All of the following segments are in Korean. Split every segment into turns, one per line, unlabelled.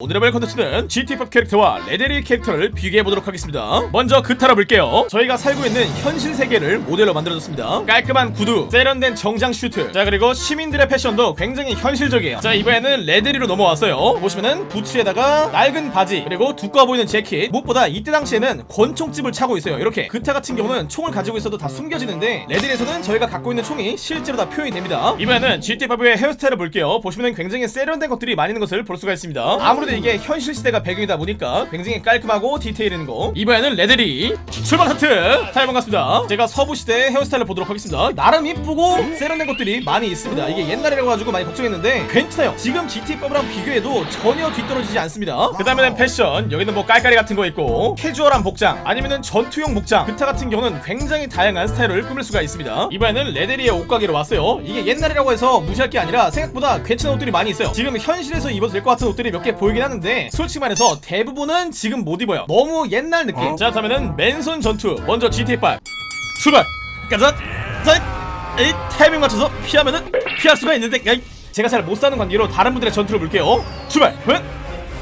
오늘의 발 컨텐츠는 GTA5 캐릭터와 레데리 캐릭터를 비교해보도록 하겠습니다. 먼저 그타라 볼게요. 저희가 살고 있는 현실 세계를 모델로 만들어줬습니다. 깔끔한 구두, 세련된 정장 슈트 자 그리고 시민들의 패션도 굉장히 현실적이에요. 자 이번에는 레데리로 넘어왔어요. 보시면은 부츠에다가 낡은 바지 그리고 두꺼워 보이는 재킷 무엇보다 이때 당시에는 권총집을 차고 있어요. 이렇게 그타 같은 경우는 총을 가지고 있어도 다 숨겨지는데 레데리에서는 저희가 갖고 있는 총이 실제로 다 표현이 됩니다. 이번에는 GTA5의 헤어스타일을 볼게요. 보시면은 굉장히 세련된 것들이 많이 있는 것을 볼 수가 있습니다. 아무래도 이게 현실 시대가 배경이다 보니까 굉장히 깔끔하고 디테일 있는 거. 이번에는 레데리. 출발 하트! 타이 반갑습니다. 제가 서부 시대의 헤어스타일을 보도록 하겠습니다. 나름 이쁘고 세련된 것들이 많이 있습니다. 이게 옛날이라고 가지고 많이 걱정했는데 괜찮아요. 지금 GT5랑 비교해도 전혀 뒤떨어지지 않습니다. 그 다음에는 패션. 여기는 뭐 깔깔이 같은 거 있고 캐주얼한 복장 아니면은 전투용 복장. 그타 같은 경우는 굉장히 다양한 스타일을 꾸밀 수가 있습니다. 이번에는 레데리의 옷가게로 왔어요. 이게 옛날이라고 해서 무시할 게 아니라 생각보다 괜찮은 옷들이 많이 있어요. 지금 현실에서 입어도 될 것 같은 옷들이 몇 개 보이긴 하는데 솔직히 말해서 대부분은 지금 못 입어요 너무 옛날 느낌 자 그러면은 맨손 전투 먼저 GTA5 출발 가자 자 에이 타이밍 맞춰서 피하면은 피할 수가 있는데 야이, 제가 잘 못 싸우는 관계로 다른 분들의 전투를 볼게요 출발 응?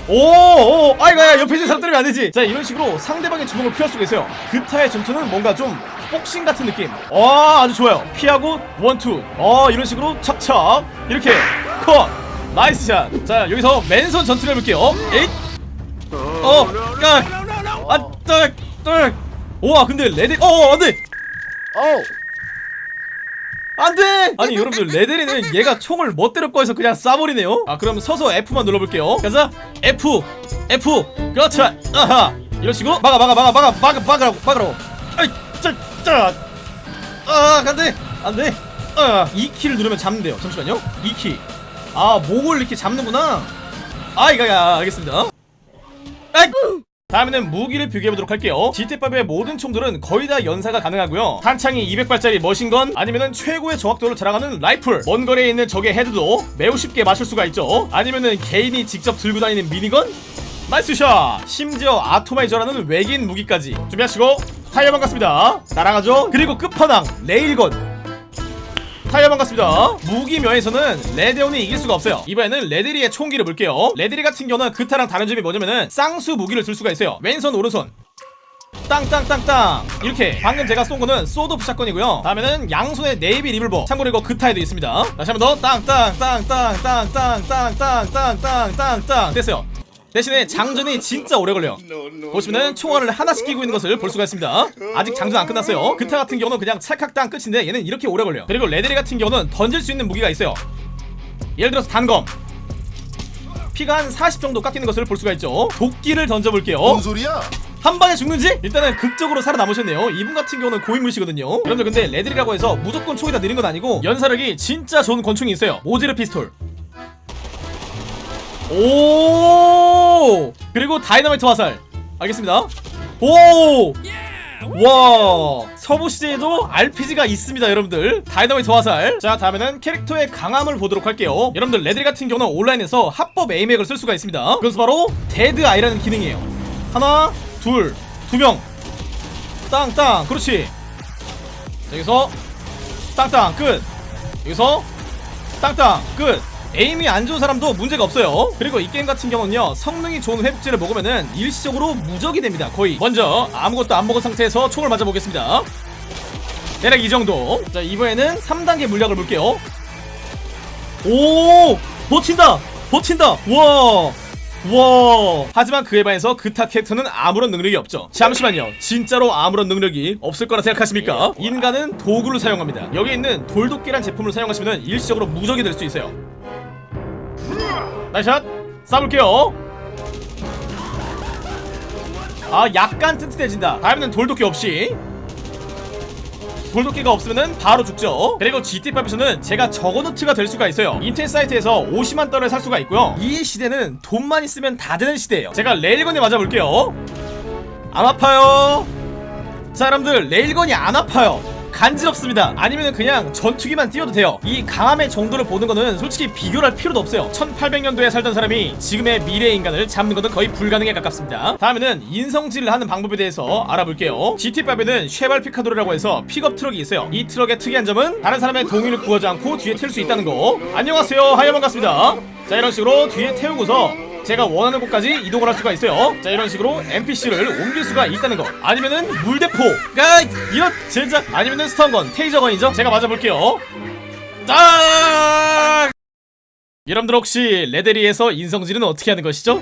오, 오, 아이고, 야, 옆에 있는 사람 때리면 안 되지. 자, 이런 식으로 상대방의 주먹을 피할 수가 있어요. 그타의 전투는 뭔가 좀 복싱 같은 느낌. 와, 아주 좋아요. 피하고 원투. 어, 이런 식으로 척척 이렇게 컷. nice shot. 자, 여기서 맨손 전투를 해볼게요. 에잇. 어, 깍. 아, 딱, 딱. 우와, 근데 레드, 어, 어, 안 돼.
어우.
안돼! 아니 여러분들 레데리는 얘가 총을 멋대로 꺼해서 그냥 쏴버리네요. 아 그럼 서서 F만 눌러볼게요. 가자. F F. 그렇지 아하. 이런 식으로. 막아 막아 막아 막아 막아 막으라고 막으라고. 아이 짜짜 아 안돼. 안돼. 아 2키를 누르면 잡는데요. 잠시만요. 2키 아 목을 이렇게 잡는구나. 아 이거 야 알겠습니다. 아이 다음에는 무기를 비교해보도록 할게요. GTA5의 모든 총들은 거의 다 연사가 가능하고요. 탄창이 200발짜리 machine gun 아니면은 최고의 정확도를 자랑하는 라이플. 먼 거리에 있는 적의 헤드도 매우 쉽게 맞출 수가 있죠. 아니면은 개인이 직접 들고 다니는 minigun? nice shot! 심지어 atomizer라는 외계인 무기까지. 준비하시고 하이여 반갑습니다. 날아가죠? 그리고 끝판왕 레일건 하이여 반갑습니다 무기 면에서는 레데온이 이길 수가 없어요 이번에는 레데리의 총기를 볼게요 레데리 같은 경우는 그타랑 다른 점이 뭐냐면은 쌍수 무기를 들 수가 있어요 왼손 오른손 땅땅땅땅 이렇게 방금 제가 쏜 거는 sawed-off shotgun이고요 다음에는 양손에 네이비 리블버 참고로 이거 그타에도 있습니다 다시 한 번 더 땅땅땅땅땅땅땅땅땅땅땅땅 됐어요 대신에 장전이 진짜 오래 걸려요 보시면은 총알을 하나씩 끼고 있는 것을 볼 수가 있습니다. 아직 장전 안 끝났어요. 그타 같은 경우는 그냥 찰칵땅 끝인데 얘는 이렇게 오래 걸려요 그리고 레데리 같은 경우는 던질 수 있는 무기가 있어요. 예를 들어서 단검. 피가 한 40 정도 깎이는 것을 볼 수가 있죠. 도끼를 던져볼게요.
뭔 소리야?
한 방에 죽는지? 일단은 극적으로 살아남으셨네요. 이분 같은 경우는 고인물이시거든요. 여러분들 근데 레데리라고 해서 무조건 총이 다 느린 건 아니고 연사력이 진짜 좋은 권총이 있어요. 모제르 피스톨 오! 그리고 다이너마이트 화살. 알겠습니다. 오! 와! 서부 시대에도 RPG가 있습니다 여러분들. 다이너마이트 화살. 자 다음에는 캐릭터의 강함을 보도록 할게요. 여러분들 레데리 같은 경우는 온라인에서 합법 aim핵을 쓸 수가 있습니다. 그것은 바로 Dead Eye라는 기능이에요. 하나 둘 두 명. 땅땅. 그렇지. 자, 여기서 땅땅. 끝. 여기서 땅땅. 끝 aim이 안 좋은 사람도 문제가 없어요. 그리고 이 게임 같은 경우는요 성능이 좋은 회복제를 먹으면은 일시적으로 무적이 됩니다 거의. 먼저 아무것도 안 먹은 상태에서 총을 맞아보겠습니다. 대략 이 정도. 자 이번에는 3단계 물약을 볼게요. 오! 버틴다! 버틴다! 와! 와! 하지만 그에 반해서 그타 캐릭터는 아무런 능력이 없죠. 잠시만요. 진짜로 아무런 능력이 없을 거라 생각하십니까? 인간은 도구를 사용합니다. 여기 있는 돌도끼란 제품을 사용하시면 일시적으로 무적이 될 수 있어요 나이샷. 쏴볼게요. 아 약간 튼튼해진다. 다음에는 돌도끼 없이. 돌도끼가 없으면 바로 죽죠. 그리고 GTA5에서는 제가 Juggernaut가 될 수가 있어요. 인터넷 사이트에서 50만 달러에 살 수가 있고요. 이 시대는 돈만 있으면 다 되는 시대예요. 제가 railgun에 맞아볼게요. 안 아파요. 자 여러분들 railgun이 안 아파요 간지럽습니다. 아니면 그냥 전투기만 띄워도 돼요. 이 강함의 정도를 보는 거는 솔직히 비교를 할 필요도 없어요. 1800년도에 살던 사람이 지금의 미래 인간을 잡는 것은 거의 불가능에 가깝습니다. 다음에는 인성질을 하는 방법에 대해서 알아볼게요. GTA5에는 쉐발 피카도르라고 해서 픽업 트럭이 있어요. 이 트럭의 특이한 점은 다른 사람의 동의를 구하지 않고 뒤에 태울 수 있다는 거. 안녕하세요. 하이여 반갑습니다. 자 이런 식으로 뒤에 태우고서 제가 원하는 곳까지 이동을 할 수가 있어요 자 이런 식으로 NPC를 옮길 수가 있다는 거 아니면은 물대포가 이런 젠장 아니면은 스턴건 테이저건이죠 제가 맞아볼게요 딱 여러분들 혹시 레데리에서 인성질은 어떻게 하는 것이죠?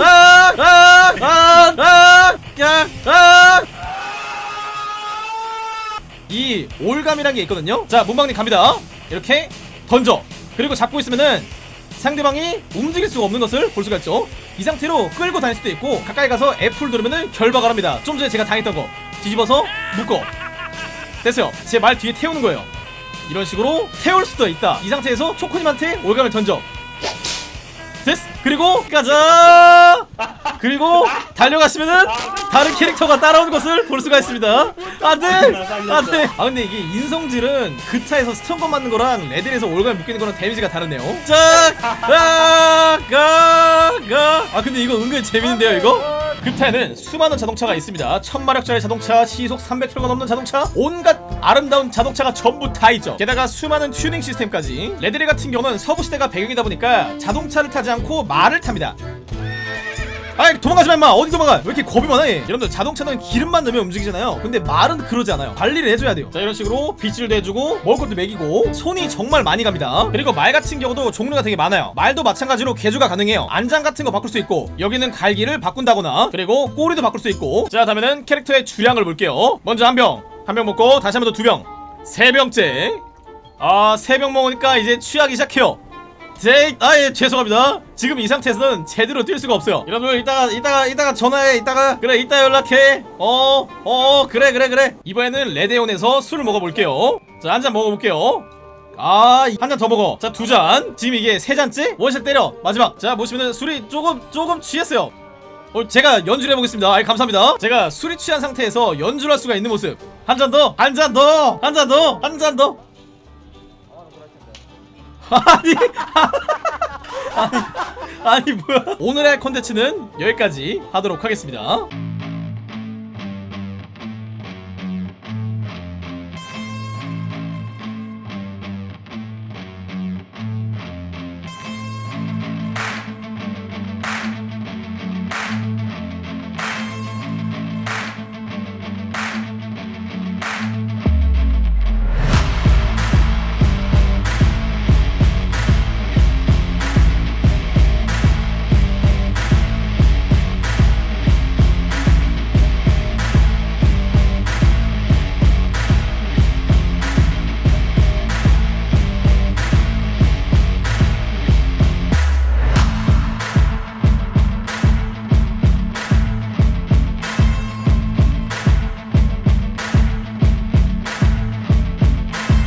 아, 아, 아, 아, 야, 아. 이 올감이란 게 있거든요. 자, 문방님 갑니다. 이렇게 던져. 그리고 잡고 있으면은 상대방이 움직일 수가 없는 것을 볼 수가 있죠. 이 상태로 끌고 다닐 수도 있고 가까이 가서 F를 누르면은 결박을 합니다. 좀 전에 제가 당했던 거 뒤집어서 묶어. 됐어요. 제 말 뒤에 태우는 거예요. 이런 식으로 태울 수도 있다. 이 상태에서 초코님한테 올감을 던져. 됐어. 그리고 가자. 그리고 달려가시면은 다른 캐릭터가 따라오는 것을 볼 수가 있습니다. 안돼, 안돼. 아 근데 이게 인성질은 그타에서 stun gun 맞는 거랑 레데리에서 올가미로 묶이는 거랑 데미지가 다르네요. 짝, 아, 가, 가. 아 근데 이거 은근 재밌는데요, 이거? 그타에는 수많은 자동차가 있습니다. 천마력짜리 자동차, 시속 300km가 넘는 자동차, 온갖 아름다운 자동차가 전부 다 있죠. 게다가 수많은 튜닝 시스템까지. 레데리 같은 경우는 서부 시대가 배경이다 보니까 자동차를 타지 않고 말을 탑니다. 아이 도망가지 마 임마. 어디 도망가? 왜 이렇게 겁이 많아 얘? 여러분들 자동차는 기름만 넣으면 움직이잖아요. 근데 말은 그러지 않아요. 관리를 해줘야 돼요. 자 이런 식으로 빗질도 해주고 먹을 것도 먹이고 손이 정말 많이 갑니다. 그리고 말 같은 경우도 종류가 되게 많아요. 말도 마찬가지로 개조가 가능해요. 안장 같은 거 바꿀 수 있고 여기는 갈기를 바꾼다거나 그리고 꼬리도 바꿀 수 있고. 자 다음에는 캐릭터의 주량을 볼게요. 먼저 한 병 한 병 먹고 다시 한 번 더 두 병 세 병째. 아세 병 먹으니까 이제 취하기 시작해요 제, 아, 예, 죄송합니다. 지금 이 상태에서는 제대로 뛸 수가 없어요. 여러분들, 이따가, 이따가, 이따가 전화해, 이따가. 그래, 이따 연락해. 어, 어, 그래, 그래, 그래. 이번에는 레데온에서 술을 먹어볼게요. 자, 한 잔 먹어볼게요. 아, 한 잔 더 먹어. 자, 두 잔. 지금 이게 세 잔째? 원샷 때려. 마지막. 자, 보시면은 술이 조금, 조금 취했어요. 어, 제가 연주를 해보겠습니다. 아, 감사합니다. 제가 술이 취한 상태에서 연주를 할 수가 있는 모습. 한 잔 더, 한 잔 더, 한 잔 더, 한 잔 더. 아니, 아니, 아니 뭐야? 오늘의 컨텐츠는 여기까지 하도록 하겠습니다.